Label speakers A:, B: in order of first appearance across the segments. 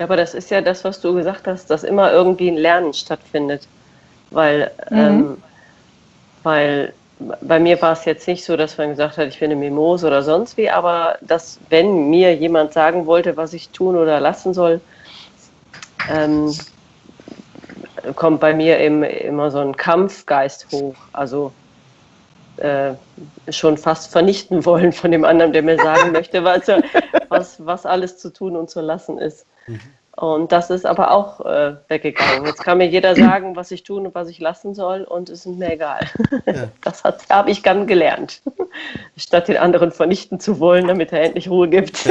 A: Ja, aber das ist ja das, was du gesagt hast, dass immer irgendwie ein Lernen stattfindet. Weil, mhm. ähm, weil bei mir war es jetzt nicht so, dass man gesagt hat, ich bin eine Mimose oder sonst wie, aber dass, wenn mir jemand sagen wollte, was ich tun oder lassen soll, ähm, kommt bei mir eben immer so ein Kampfgeist hoch. Also äh, schon fast vernichten wollen von dem anderen, der mir sagen möchte, was, was, was alles zu tun und zu lassen ist. Mhm. Und das ist aber auch äh, weggegangen. Jetzt kann mir jeder sagen, was ich tun und was ich lassen soll und es ist mir egal. Ja. Das habe ich dann gelernt. Statt den anderen vernichten zu wollen, damit er endlich Ruhe gibt.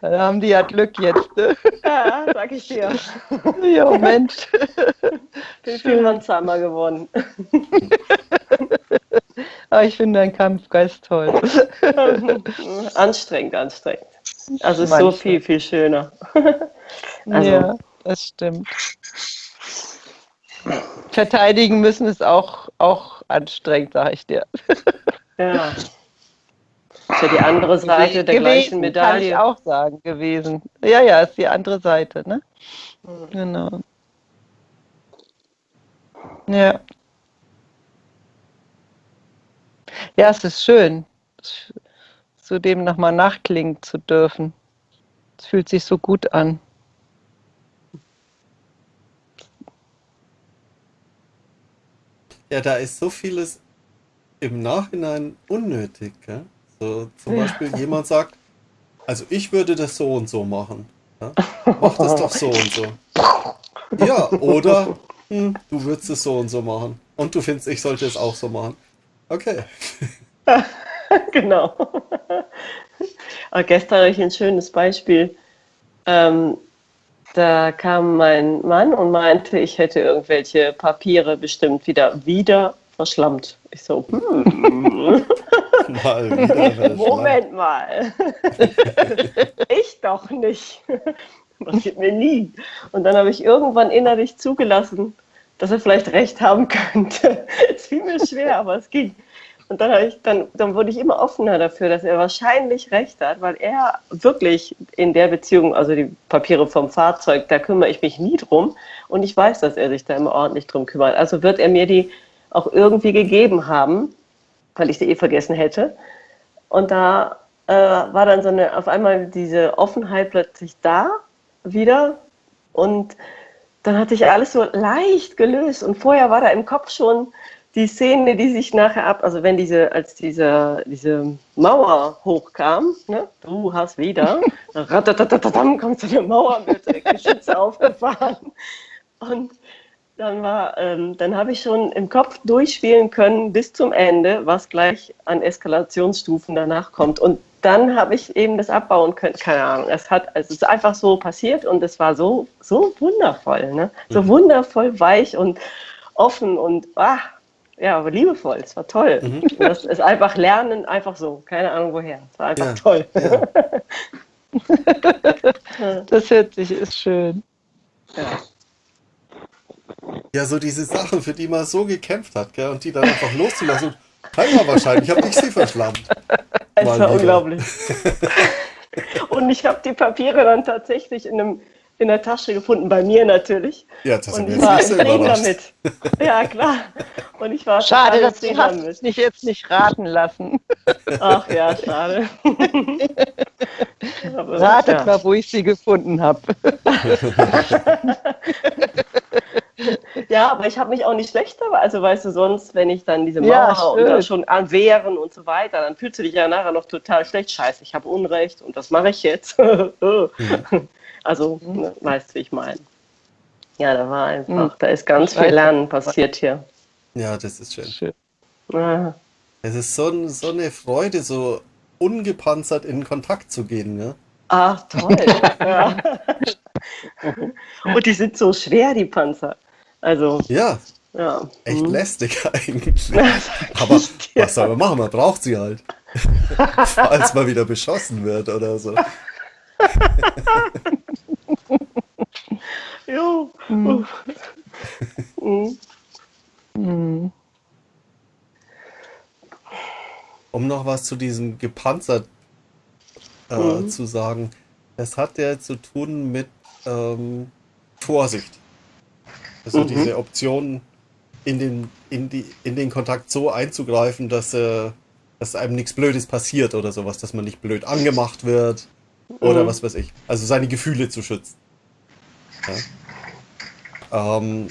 B: Dann haben die ja Glück jetzt. Ne?
A: Ja, sag ich dir.
B: Ja, Mensch.
A: Bin Spielmannsheimer geworden.
B: Aber ich finde deinen Kampfgeist toll.
A: anstrengend, anstrengend. Also ist so viel, viel schöner.
B: Also, ja, das stimmt. Verteidigen müssen ist auch, auch anstrengend, sage ich dir.
A: Ja. Ist ja die andere Seite der gewesen, gleichen Medaille. Kann
B: ich auch sagen, gewesen. Ja, ja, ist die andere Seite, ne? Mhm. Genau. Ja. Ja, es ist schön, zu dem nochmal nachklingen zu dürfen. Es fühlt sich so gut an.
C: Ja, da ist so vieles im Nachhinein unnötig. Gell? So, zum Beispiel jemand sagt, also ich würde das so und so machen. Ja? Mach das doch so und so. Ja, oder hm, du würdest es so und so machen. Und du findest, ich sollte es auch so machen. Okay.
A: genau. Aber gestern hatte ich ein schönes Beispiel. Ähm, da kam mein Mann und meinte, ich hätte irgendwelche Papiere bestimmt wieder, wieder verschlammt. Ich so, hm. mal Moment mal. ich doch nicht. Passiert mir nie. Und dann habe ich irgendwann innerlich zugelassen, dass er vielleicht recht haben könnte. Es fiel mir schwer, aber es ging. Und dann, ich, dann, dann wurde ich immer offener dafür, dass er wahrscheinlich recht hat, weil er wirklich in der Beziehung, also die Papiere vom Fahrzeug, da kümmere ich mich nie drum. Und ich weiß, dass er sich da immer ordentlich drum kümmert. Also wird er mir die auch irgendwie gegeben haben, weil ich sie eh vergessen hätte. Und da äh, war dann so eine, auf einmal diese Offenheit plötzlich da wieder. Und dann hatte ich alles so leicht gelöst. Und vorher war da im Kopf schon die Szene, die sich nachher ab, also wenn diese, als diese, diese Mauer hochkam, ne, du hast wieder, ratatatam, kommt so eine Mauer mit Geschütze aufgefahren. Und dann war, ähm, dann habe ich schon im Kopf durchspielen können bis zum Ende, was gleich an Eskalationsstufen danach kommt. Und dann habe ich eben das abbauen können. Keine Ahnung. Es hat, also es ist einfach so passiert und es war so, so wundervoll, ne? So mhm. wundervoll weich und offen und ach, ja, aber liebevoll. Es war toll. Mhm. Das ist einfach Lernen, einfach so. Keine Ahnung woher. Es war einfach ja. toll.
B: Ja. das hört sich, ist schön.
C: Ja. Ja, so diese Sachen, für die man so gekämpft hat, gell, und die dann einfach loszulassen. Keiner wahrscheinlich, habe ich sie verschlammt.
A: Es war unglaublich. und ich habe die Papiere dann tatsächlich in einem in der Tasche gefunden, bei mir natürlich.
C: Ja, das
A: und ich war im Frieden damit. Ja, klar. Und ich war
B: schade, dass du hast mich jetzt nicht raten lassen.
A: Ach ja, schade.
B: Ratet ja. mal, wo ich sie gefunden habe.
A: ja, aber ich habe mich auch nicht schlechter, also weißt du, sonst, wenn ich dann diese Mauer ja, und dann schon an Wehren und so weiter, dann fühlst du dich ja nachher noch total schlecht. Scheiße, ich habe Unrecht und was mache ich jetzt? mhm. Also, ne, weißt du, wie ich meine. Ja, da war einfach, mhm. da ist ganz viel Lernen passiert hier.
C: Ja, das ist schön. schön. Ah. Es ist so, so eine Freude, so ungepanzert in Kontakt zu gehen, ne?
A: Ach, toll. ja. Und die sind so schwer, die Panzer. Also.
C: Ja. Ja. Echt mhm. lästig eigentlich. Aber was soll man machen? Man braucht sie halt. Falls man wieder beschossen wird oder so.
A: jo. Mhm.
C: Mhm. Um noch was zu diesem gepanzert äh,
A: Mhm.
C: zu sagen, es hat ja zu tun mit ähm, Vorsicht. Also
A: Mhm.
C: diese Option, in den, in, die, in den Kontakt so einzugreifen, dass, äh, dass einem nichts Blödes passiert oder sowas, dass man nicht blöd angemacht wird oder
A: Mhm.
C: was weiß ich. Also seine Gefühle zu schützen. Ja. Ähm,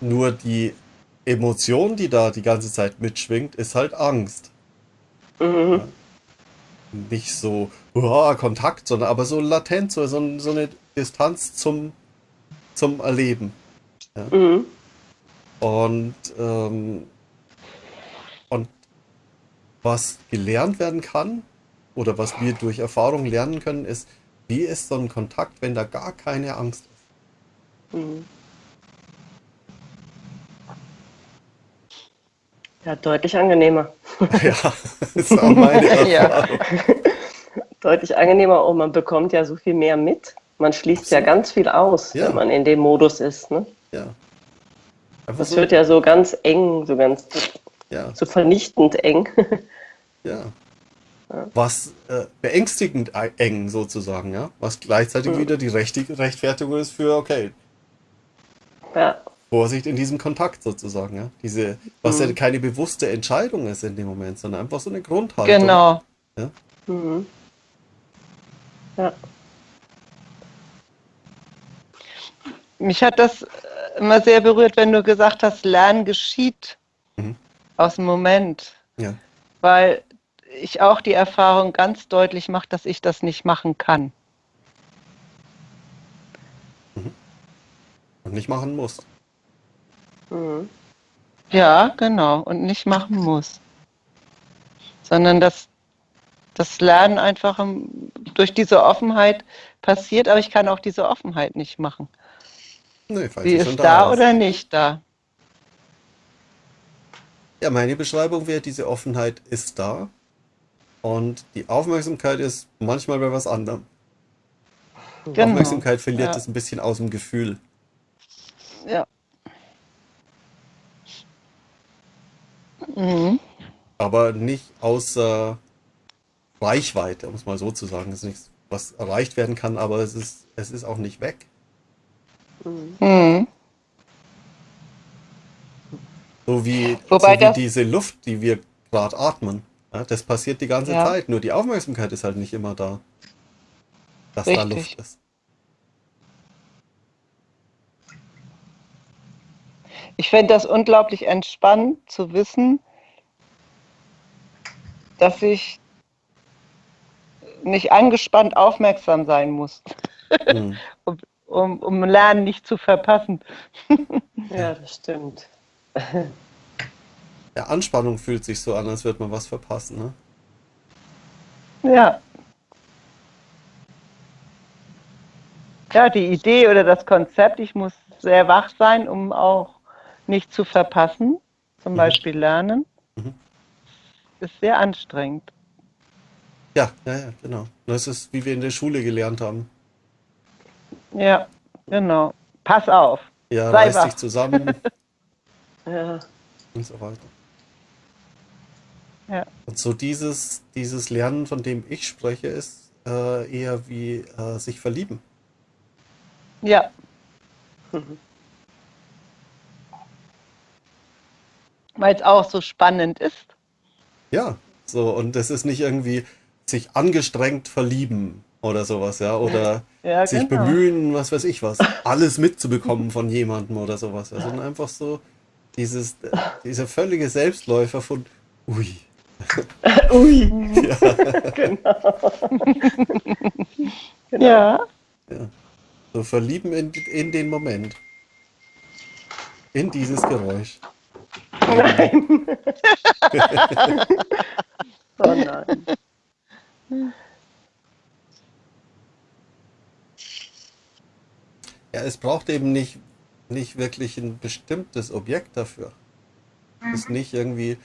C: nur die Emotion, die da die ganze Zeit mitschwingt, ist halt Angst.
A: Mhm.
C: Nicht so uah, Kontakt, sondern aber so latent, so, so, so eine Distanz zum, zum Erleben.
A: Mhm.
C: Und, ähm, und was gelernt werden kann, oder was wir durch Erfahrung lernen können, ist, wie ist so ein Kontakt, wenn da gar keine Angst ist.
A: Mhm. Ja, deutlich angenehmer.
C: Ja, ist auch meine
B: Ja.
C: Erfahrung.
A: Deutlich angenehmer und man bekommt ja so viel mehr mit. Man schließt ja
C: Absolut.
A: ganz viel aus,
C: Ja.
A: wenn man in dem Modus ist. Ne?
C: Ja. Einfach
A: Das
C: so,
A: wird ja so ganz eng, so ganz
C: ja,
A: so vernichtend eng.
C: ja. Was äh, beängstigend eng sozusagen, ja. Was gleichzeitig
A: Mhm.
C: wieder die Rechti Rechtfertigung ist für, okay,
A: ja.
C: Vorsicht in diesem Kontakt sozusagen, ja. Diese, was
A: Mhm.
C: ja keine bewusste Entscheidung ist in dem Moment, sondern einfach so eine Grundhaltung.
B: Genau.
A: Mhm. Ja.
B: Mich hat das äh, immer sehr berührt, wenn du gesagt hast, Lernen geschieht
C: Mhm.
B: aus dem Moment.
C: Ja.
B: Weil ich auch die Erfahrung ganz deutlich mache, dass ich das nicht machen kann.
C: Und nicht machen muss.
A: Mhm.
B: Ja, genau. Und nicht machen muss. Sondern dass das Lernen einfach durch diese Offenheit passiert, aber ich kann auch diese Offenheit nicht machen.
C: Nö, falls
B: Sie
C: sie
B: ist da
C: ist.
B: oder nicht da.
C: Ja, meine Beschreibung wäre, diese Offenheit ist da. Und die Aufmerksamkeit ist manchmal bei was anderem.
B: Genau.
C: Aufmerksamkeit verliert
B: Ja.
C: es ein bisschen aus dem Gefühl.
B: Ja. Mhm.
C: Aber nicht außer Reichweite, um es mal so zu sagen. Es ist nichts, was erreicht werden kann, aber es ist, es ist auch nicht weg.
A: Mhm.
B: Mhm.
C: So wie,
B: Wobei
C: so wie diese Luft, die wir gerade atmen. Ja, das passiert die ganze
B: Ja.
C: Zeit, nur die Aufmerksamkeit ist halt nicht immer da. Dass da
B: Richtig.
C: Luft ist.
B: Ich fände das unglaublich entspannend zu wissen, dass ich nicht angespannt aufmerksam sein muss,
C: Hm.
B: um, um Lernen nicht zu verpassen.
A: ja, das stimmt.
C: Ja, Anspannung fühlt sich so an, als würde man was verpassen. Ne?
B: Ja. Ja, die Idee oder das Konzept, ich muss sehr wach sein, um auch nicht zu verpassen, zum
C: Mhm.
B: Beispiel lernen,
C: Mhm.
B: ist sehr anstrengend.
C: Ja, ja, ja, genau. Das ist, wie wir in der Schule gelernt haben.
B: Ja, genau. Pass auf.
C: Ja,
B: Sei
C: reiß
B: wach.
C: dich zusammen
A: Ja.
C: und so weiter.
B: Ja.
C: Und so dieses, dieses Lernen, von dem ich spreche, ist äh, eher wie äh, sich verlieben.
B: Ja,
A: Mhm.
B: weil es auch so spannend ist.
C: Ja, so, und das ist nicht irgendwie sich angestrengt verlieben oder sowas, ja, oder
B: Ja,
C: sich
B: genau.
C: bemühen, was weiß ich was, alles mitzubekommen von jemandem oder sowas, ja, sondern einfach so dieses, dieser völlige Selbstläufer von, ui,
A: Ui.
C: ja,
A: Genau. genau.
B: Ja,
C: ja, so verlieben in, in den Moment, in dieses Geräusch.
A: Nein. oh nein.
C: Ja, es braucht eben nicht, nicht wirklich ein bestimmtes Objekt dafür. Es ist nicht irgendwie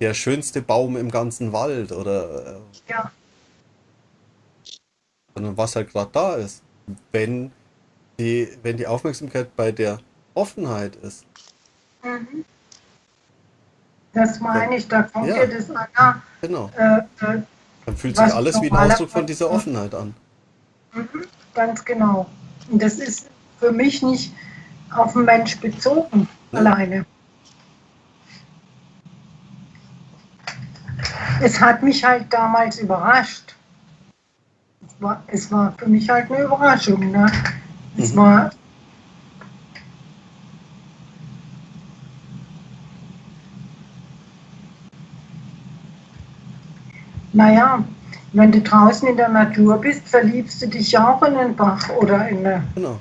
C: der schönste Baum im ganzen Wald oder äh,
D: Ja.
C: sondern was halt gerade da ist. Wenn die, wenn die Aufmerksamkeit bei der Offenheit ist,
D: Mhm. Das meine ich, da kommt
C: Ja.
D: ja das einer,
C: genau.
D: äh, äh,
C: Dann fühlt sich alles wie ein Ausdruck von dieser Offenheit an.
D: Mhm, ganz genau. Und das ist für mich nicht auf den Mensch bezogen
C: Ja.
D: alleine. Es hat mich halt damals überrascht. Es war, es war für mich halt eine Überraschung. Ne? Es
C: Mhm.
D: war. Naja, wenn du draußen in der Natur bist, verliebst du dich ja auch in den Bach oder in eine.
C: Genau.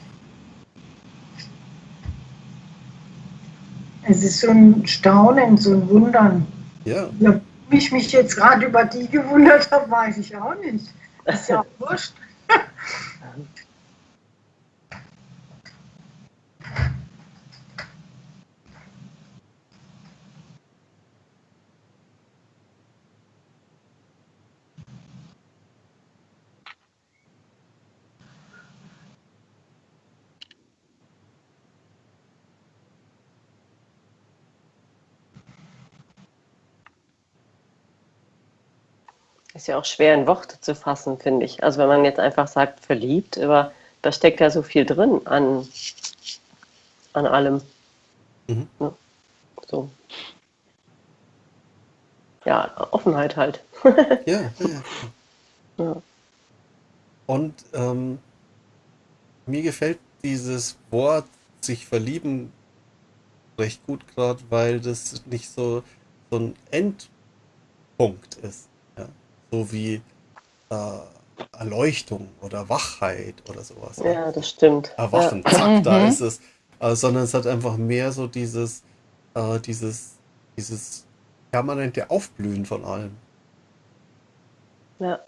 D: Es ist so ein Staunen, so ein Wundern.
C: Ja,
D: Ja, wie ich mich jetzt gerade über die gewundert habe, weiß ich auch nicht. Ist ja auch wurscht.
A: Ist ja auch schwer in Worte zu fassen, finde ich. Also wenn man jetzt einfach sagt, verliebt, aber da steckt ja so viel drin an, an allem.
C: Mhm.
A: Ne? So. Ja, Offenheit halt.
C: ja, ja. ja.
A: Ja.
C: Und ähm, mir gefällt dieses Wort sich verlieben recht gut gerade, weil das nicht so, so ein Endpunkt ist. Ja? So wie äh, Erleuchtung oder Wachheit oder sowas. ja.
A: Ja, das stimmt.
C: Erwachen, zack, da
B: Mhm.
C: ist es. Äh, sondern es hat einfach mehr so dieses, äh, dieses, dieses permanente Aufblühen von allem.
A: Ja,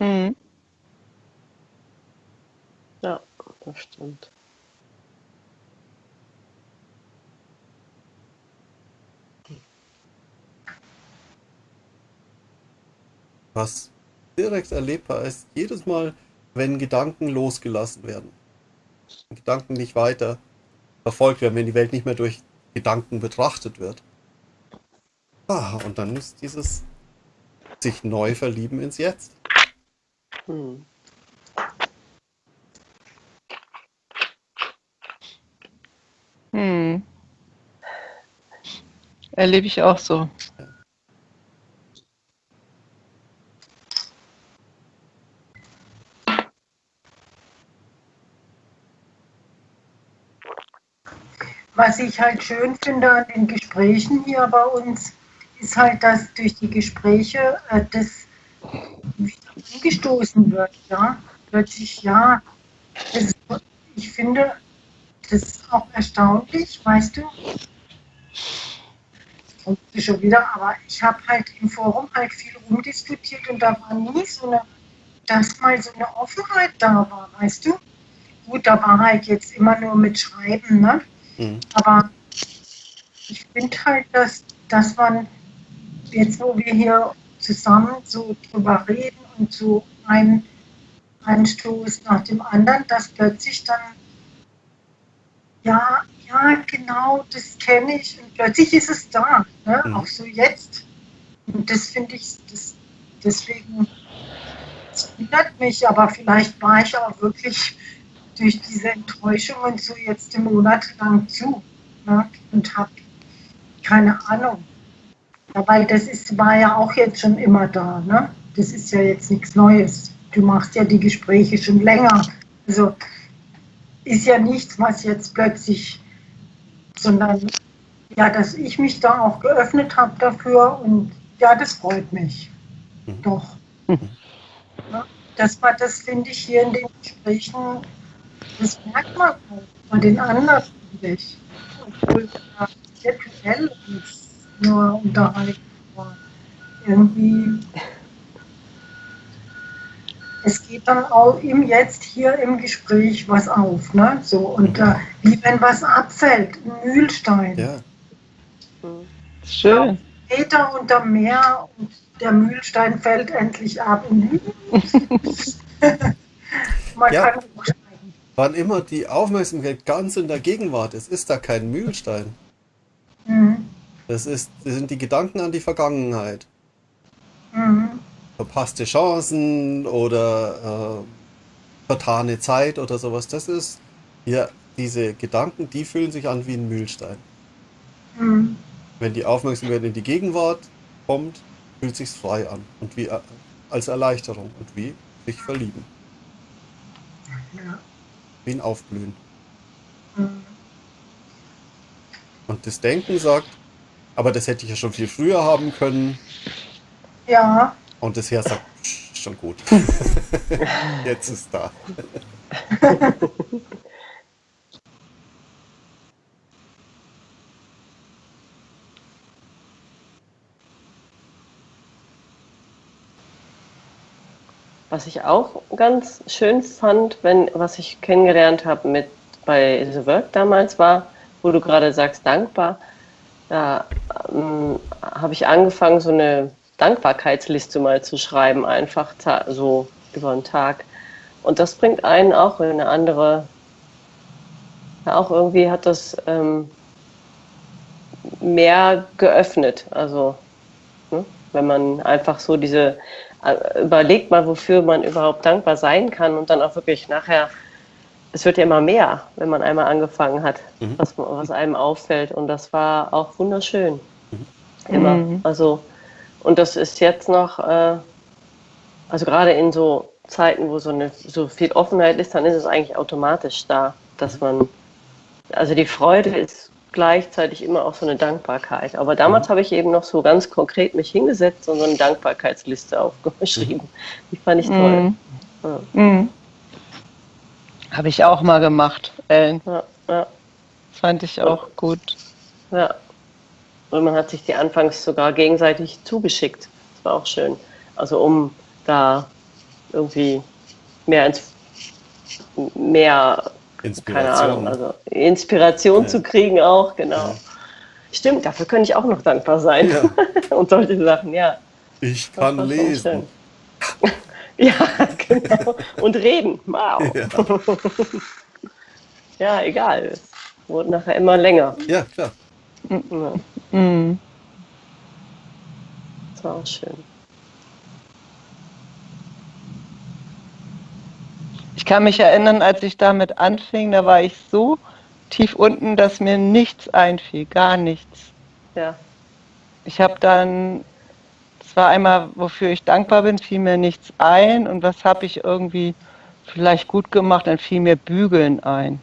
B: Mhm.
A: ja, das stimmt.
C: Was direkt erlebbar ist, jedes Mal, wenn Gedanken losgelassen werden. Wenn Gedanken nicht weiter verfolgt werden, wenn die Welt nicht mehr durch Gedanken betrachtet wird. Ah, und dann ist dieses sich neu verlieben ins Jetzt.
A: Hm.
B: Mhm. Erlebe ich auch so.
D: Was ich halt schön finde an den Gesprächen hier bei uns, ist halt, dass durch die Gespräche äh, das wieder umgestoßen wird. Ja? Plötzlich, ja, das, ich finde das ist auch erstaunlich, weißt du. Sie schon wieder, aber ich habe halt im Forum halt viel rumdiskutiert und da war nie so eine, dass mal so eine Offenheit da war, weißt du. Gut, da war halt jetzt immer nur mit Schreiben, ne?
C: Mhm.
D: Aber ich finde halt, dass, dass man jetzt, wo wir hier zusammen so drüber reden und so ein, ein Stoß nach dem anderen, dass plötzlich dann, ja, ja, genau, das kenne ich. Und plötzlich ist es da, ne?
C: Mhm.
D: auch so jetzt. Und das finde ich, das, deswegen, es wundert mich, aber vielleicht war ich auch wirklich durch diese Enttäuschungen so jetzt monatelang zu ne? und habe keine Ahnung. Ja, weil das ist, war ja auch jetzt schon immer da. Ne? Das ist ja jetzt nichts Neues. Du machst ja die Gespräche schon länger. Also ist ja nichts, was jetzt plötzlich, sondern ja, dass ich mich da auch geöffnet habe dafür und ja, das freut mich.
C: Mhm.
D: Doch. Ja, das war, das finde ich hier in den Gesprächen, das merkt man auch bei den anderen, ich. Obwohl da virtuell uns nur unterhalten war. Irgendwie. Es geht dann auch im Jetzt hier im Gespräch was auf, ne? So, und äh, wie wenn was abfällt, ein Mühlstein.
C: Ja.
B: Schön.
D: Meter unter Meer und der Mühlstein fällt endlich ab. Man
C: Ja.
D: kann.
C: Wann immer die Aufmerksamkeit ganz in der Gegenwart ist, ist da kein Mühlstein.
D: Mhm.
C: Das, ist, das sind die Gedanken an die Vergangenheit.
D: Mhm.
C: verpasste Chancen oder äh, vertane Zeit oder sowas. Das ist ja diese Gedanken, die fühlen sich an wie ein Mühlstein.
D: Mhm.
C: Wenn die Aufmerksamkeit in die Gegenwart kommt, fühlt sich's frei an und wie äh, als Erleichterung und wie sich verlieben,
D: Ja.
C: Ein Aufblühen.
D: Mhm.
C: Und das Denken sagt, aber das hätte ich ja schon viel früher haben können.
D: ja,
C: Und das Herz sagt, "Psch, ist schon gut. Jetzt ist da.
A: Was ich auch ganz schön fand, wenn, was ich kennengelernt habe mit bei The Work damals war, wo du gerade sagst, dankbar, da ähm, habe ich angefangen, so eine Dankbarkeitsliste mal zu schreiben, einfach so über den Tag. Und das bringt einen auch in eine andere, ja, auch irgendwie hat das ähm, mehr geöffnet. Also, ne, wenn man einfach so diese, überlegt mal, wofür man überhaupt dankbar sein kann und dann auch wirklich nachher, es wird ja immer mehr, wenn man einmal angefangen hat,
C: Mhm.
A: was, was einem auffällt. Und das war auch wunderschön. Immer.
B: Mhm.
A: Also, und das ist jetzt noch, äh, also gerade in so Zeiten, wo so, eine, so viel Offenheit ist, dann ist es eigentlich automatisch da, dass man, also die Freude ist gleichzeitig immer auch so eine Dankbarkeit. Aber damals habe ich eben noch so ganz konkret mich hingesetzt und so eine Dankbarkeitsliste aufgeschrieben. Die fand ich toll.
B: Mhm.
A: Ja,
B: Mhm. Habe ich auch mal gemacht, Ellen.
A: ja, ja,
B: fand ich auch gut.
A: ja. Und man hat sich die anfangs sogar gegenseitig zugeschickt. Das war auch schön. Also um da irgendwie mehr ins mehr keine
C: Inspiration.
A: Ahnung, also Inspiration
C: Ja.
A: zu kriegen auch, genau.
C: Ja.
A: Stimmt, dafür könnte ich auch noch dankbar sein.
C: Ja.
A: Und solche Sachen, ja.
C: Ich kann lesen.
A: Ja, genau. Und reden. Wow.
C: Ja.
A: Ja, egal. Es wurde nachher immer länger.
C: ja, klar.
A: Ja,
B: Mhm.
A: das war auch schön.
B: Ich kann mich erinnern, als ich damit anfing, da war ich so tief unten, dass mir nichts einfiel, gar nichts.
A: Ja.
B: Ich habe dann, es war einmal, wofür ich dankbar bin, fiel mir nichts ein und was habe ich irgendwie vielleicht gut gemacht, dann fiel mir Bügeln ein.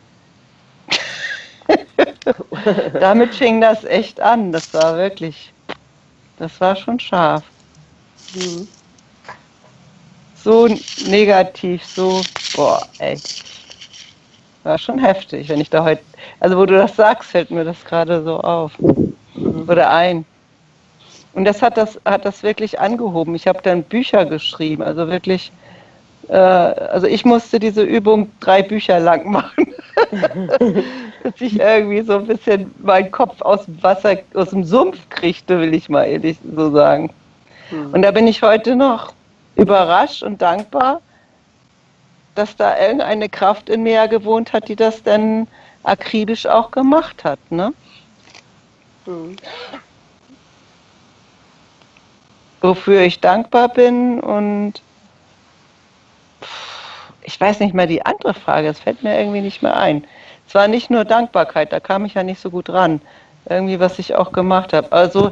B: Damit fing das echt an, das war wirklich, das war schon scharf.
A: Mhm.
B: So negativ, so, boah, ey. War schon heftig, wenn ich da heute, also wo du das sagst, fällt mir das gerade so auf. Oder ein. Und das hat das, hat das wirklich angehoben. Ich habe dann Bücher geschrieben, also wirklich, äh, also ich musste diese Übung drei Bücher lang machen. Dass ich irgendwie so ein bisschen meinen Kopf aus dem Wasser, aus dem Sumpf kriegte, will ich mal ehrlich so sagen.
A: Mhm.
B: Und da bin ich heute noch überrascht und dankbar, dass da irgendeine Kraft in mir ja gewohnt hat, die das dann akribisch auch gemacht hat. Ne?
A: Mhm.
B: Wofür ich dankbar bin und ich weiß nicht mehr die andere Frage, es fällt mir irgendwie nicht mehr ein. Es war nicht nur Dankbarkeit, da kam ich ja nicht so gut ran. Irgendwie, was ich auch gemacht habe. Also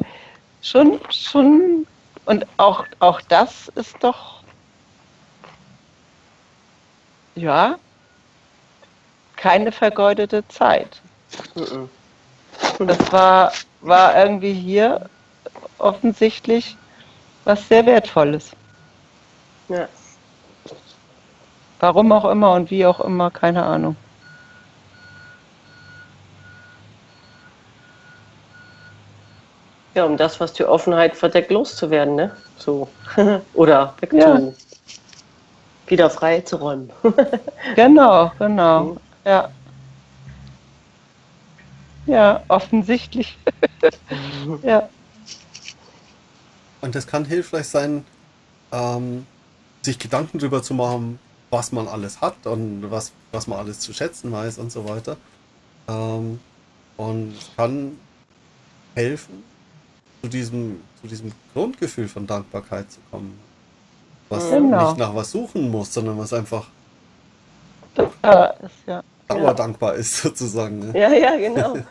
B: schon, schon, und auch, auch das ist doch, ja, keine vergeudete Zeit.
A: Mhm.
B: Das war, war irgendwie hier offensichtlich was sehr Wertvolles.
A: Ja.
B: Warum auch immer und wie auch immer, keine Ahnung.
A: Ja, um das, was die Offenheit verdeckt, loszuwerden, ne? So. Oder wegtun. Wieder frei zu räumen.
B: Genau, genau.
A: Mhm.
B: Ja. Ja, offensichtlich. ja.
C: Und das kann hilfreich sein, ähm, sich Gedanken darüber zu machen, was man alles hat und was, was man alles zu schätzen weiß und so weiter. Ähm, und es kann helfen, zu diesem, zu diesem Grundgefühl von Dankbarkeit zu kommen. Was
B: Genau.
C: nicht nach was suchen muss, sondern was einfach
B: Ja, ist ja.
C: dauerdankbar ist, sozusagen. Ne?
A: Ja, ja, genau.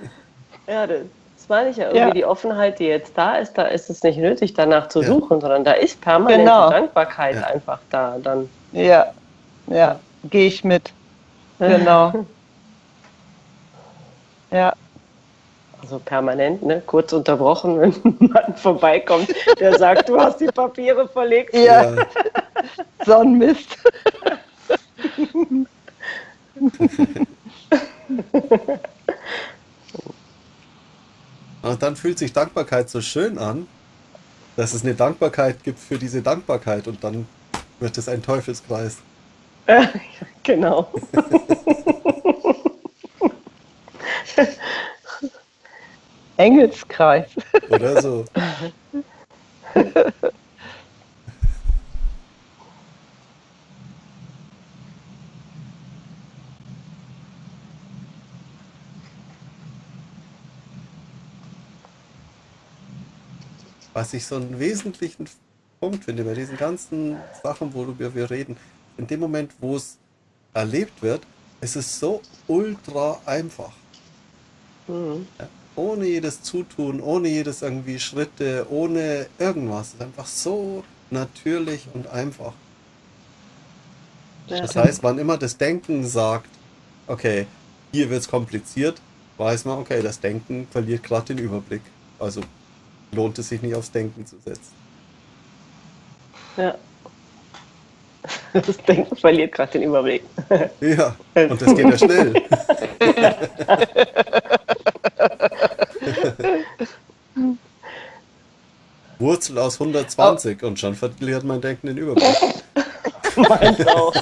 A: Ja, das, das meine ich ja. Irgendwie
B: Ja.
A: die Offenheit, die jetzt da ist, da ist es nicht nötig, danach zu
C: Ja.
A: suchen, sondern da ist permanente
B: Genau.
A: Dankbarkeit
C: Ja.
A: einfach da. Dann.
B: Ja, ja, gehe ich mit. Genau. Ja,
A: Also permanent, ne? kurz unterbrochen, wenn ein Mann vorbeikommt, der sagt, du hast die Papiere verlegt.
B: ja, so ein Mist.
C: Und dann fühlt sich Dankbarkeit so schön an, dass es eine Dankbarkeit gibt für diese Dankbarkeit und dann wird es ein Teufelskreis.
A: genau.
B: Engelskreis.
C: Oder so. Was ich so einen wesentlichen Punkt finde bei diesen ganzen Sachen, worüber wir reden, in dem Moment, wo es erlebt wird, ist es so ultra einfach.
A: Mhm.
C: Ja, ohne jedes Zutun, ohne jedes irgendwie Schritte, ohne irgendwas. Es ist einfach so natürlich und einfach. Das heißt, wann immer das Denken sagt, okay, hier wird es kompliziert, weiß man, okay, das Denken verliert gerade den Überblick. Also lohnt es sich nicht aufs Denken zu setzen.
A: Ja. Das Denken verliert gerade den Überblick.
C: Ja, und das geht ja schnell. Wurzel aus 120 und schon verliert mein Denken den Überblick.
A: Meins auch.